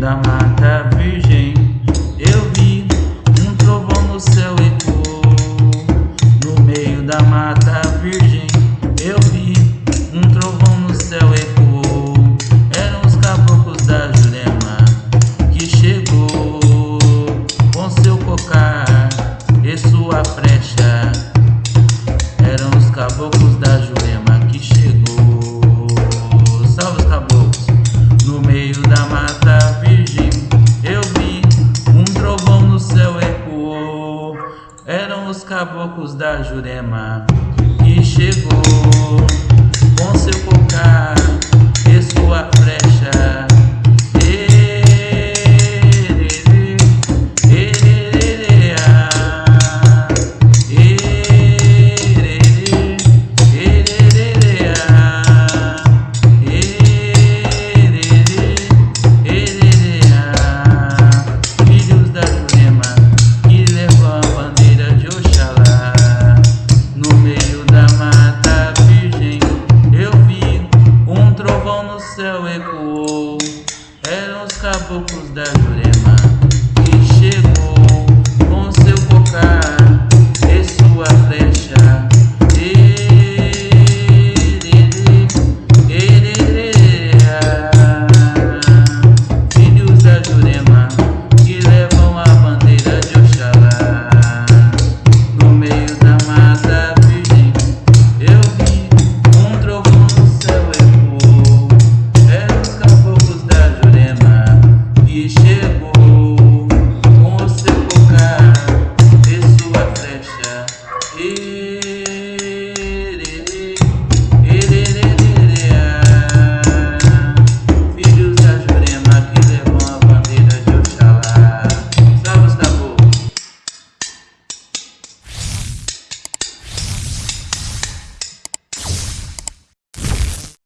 da mata virgem. os caboclos da Jurema. E chegou. orquestra ecoou. Eram os caboclos da Jurema.